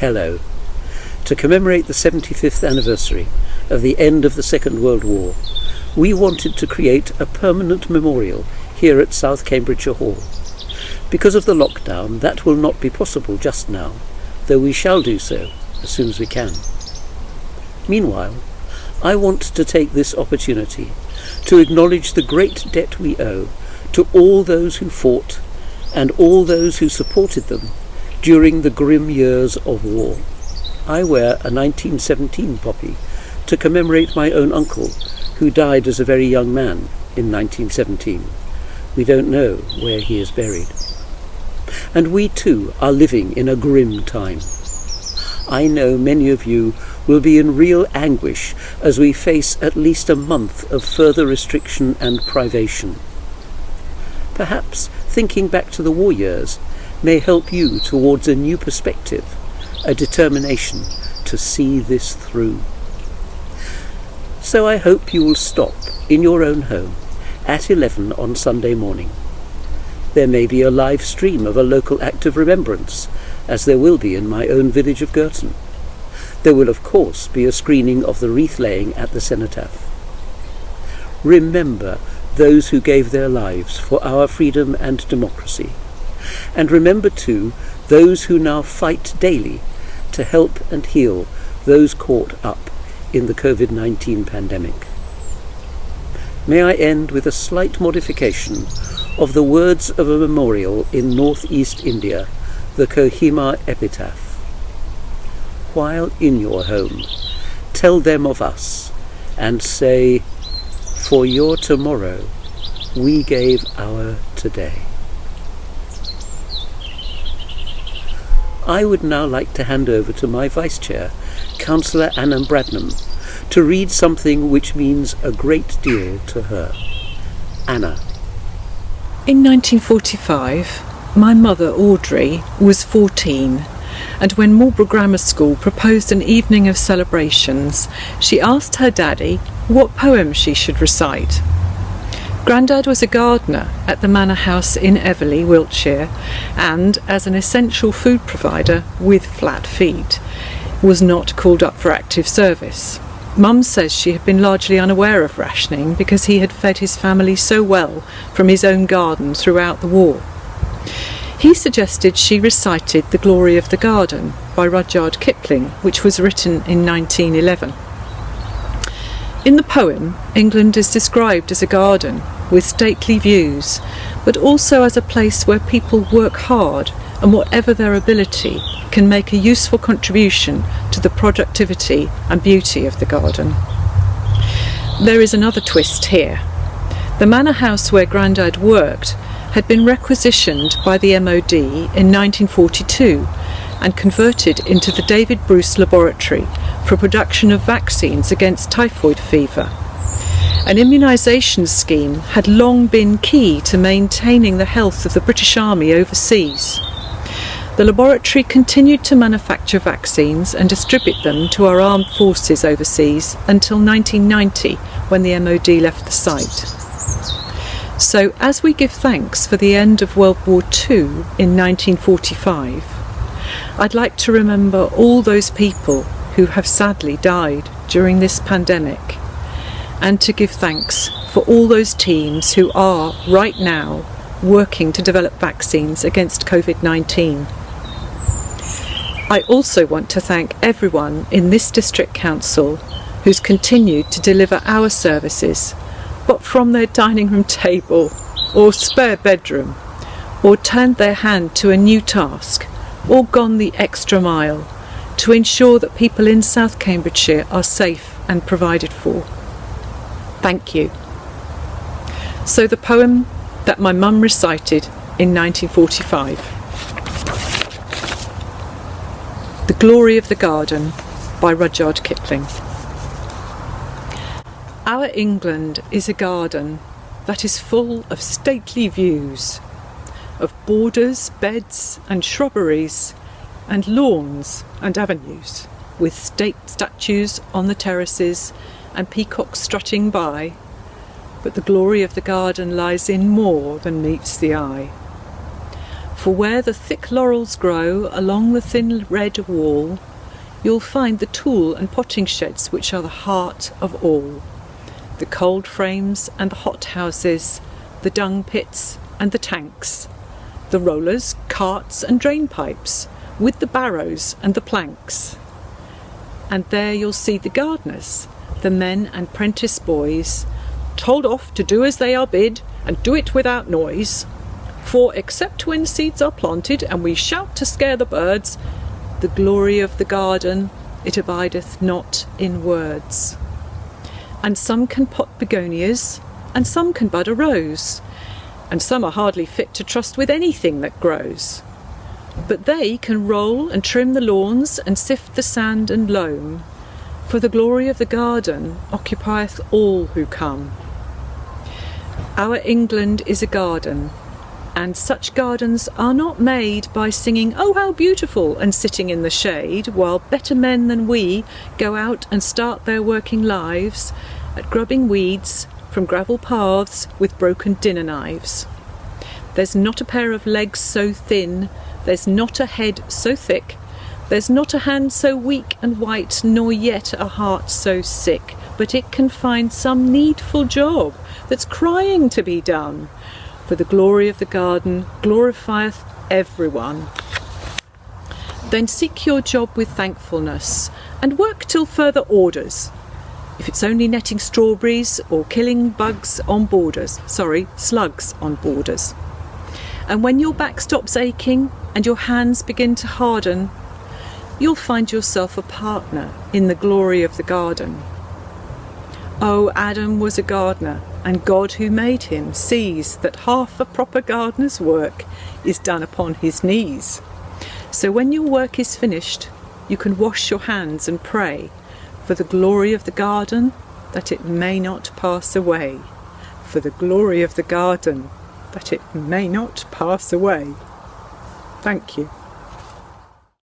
Hello, to commemorate the 75th anniversary of the end of the Second World War, we wanted to create a permanent memorial here at South Cambridgeshire Hall. Because of the lockdown, that will not be possible just now, though we shall do so as soon as we can. Meanwhile, I want to take this opportunity to acknowledge the great debt we owe to all those who fought and all those who supported them during the grim years of war. I wear a 1917 poppy to commemorate my own uncle, who died as a very young man in 1917. We don't know where he is buried. And we too are living in a grim time. I know many of you will be in real anguish as we face at least a month of further restriction and privation. Perhaps thinking back to the war years may help you towards a new perspective, a determination to see this through. So I hope you will stop in your own home at 11 on Sunday morning. There may be a live stream of a local act of remembrance, as there will be in my own village of Girton. There will, of course, be a screening of the wreath laying at the cenotaph. Remember those who gave their lives for our freedom and democracy. And remember, too, those who now fight daily to help and heal those caught up in the COVID 19 pandemic. May I end with a slight modification of the words of a memorial in northeast India, the Kohima epitaph. While in your home, tell them of us and say, For your tomorrow, we gave our today. I would now like to hand over to my Vice Chair, Councillor Anna Bradnam, to read something which means a great deal to her. Anna. In 1945, my mother, Audrey, was 14, and when Marlborough Grammar School proposed an evening of celebrations, she asked her daddy what poem she should recite. Grandad was a gardener at the Manor House in Everleigh, Wiltshire, and as an essential food provider with flat feet, was not called up for active service. Mum says she had been largely unaware of rationing because he had fed his family so well from his own garden throughout the war. He suggested she recited The Glory of the Garden by Rudyard Kipling, which was written in 1911. In the poem, England is described as a garden with stately views, but also as a place where people work hard and whatever their ability can make a useful contribution to the productivity and beauty of the garden. There is another twist here. The manor house where Grandad worked had been requisitioned by the MOD in 1942 and converted into the David Bruce Laboratory for production of vaccines against typhoid fever. An immunisation scheme had long been key to maintaining the health of the British Army overseas. The laboratory continued to manufacture vaccines and distribute them to our armed forces overseas until 1990 when the MOD left the site. So, as we give thanks for the end of World War II in 1945, I'd like to remember all those people who have sadly died during this pandemic and to give thanks for all those teams who are right now working to develop vaccines against COVID 19. I also want to thank everyone in this District Council who's continued to deliver our services, but from their dining room table or spare bedroom, or turned their hand to a new task, or gone the extra mile to ensure that people in South Cambridgeshire are safe and provided for. Thank you. So, the poem that my mum recited in 1945 The Glory of the Garden by Rudyard Kipling. Our England is a garden that is full of stately views, of borders, beds, and shrubberies, and lawns and avenues, with state statues on the terraces and peacocks strutting by, but the glory of the garden lies in more than meets the eye. For where the thick laurels grow along the thin red wall, you'll find the tool and potting sheds which are the heart of all. The cold frames and the hot houses, the dung pits and the tanks, the rollers, carts and drain pipes, with the barrows and the planks. And there you'll see the gardeners, the men and prentice boys, told off to do as they are bid and do it without noise. For except when seeds are planted and we shout to scare the birds, the glory of the garden, it abideth not in words. And some can pot begonias, and some can bud a rose, and some are hardly fit to trust with anything that grows. But they can roll and trim the lawns and sift the sand and loam, for the glory of the garden occupieth all who come. Our England is a garden, and such gardens are not made by singing, Oh, how beautiful, and sitting in the shade, while better men than we go out and start their working lives at grubbing weeds from gravel paths with broken dinner knives. There's not a pair of legs so thin, there's not a head so thick, there's not a hand so weak and white, nor yet a heart so sick, but it can find some needful job that's crying to be done for the glory of the garden glorifieth everyone. Then seek your job with thankfulness and work till further orders. If it's only netting strawberries or killing bugs on borders, sorry, slugs on borders. And when your back stops aching and your hands begin to harden, you'll find yourself a partner in the glory of the garden. Oh, Adam was a gardener and God who made him sees that half a proper gardener's work is done upon his knees. So when your work is finished, you can wash your hands and pray for the glory of the garden that it may not pass away. For the glory of the garden that it may not pass away. Thank you.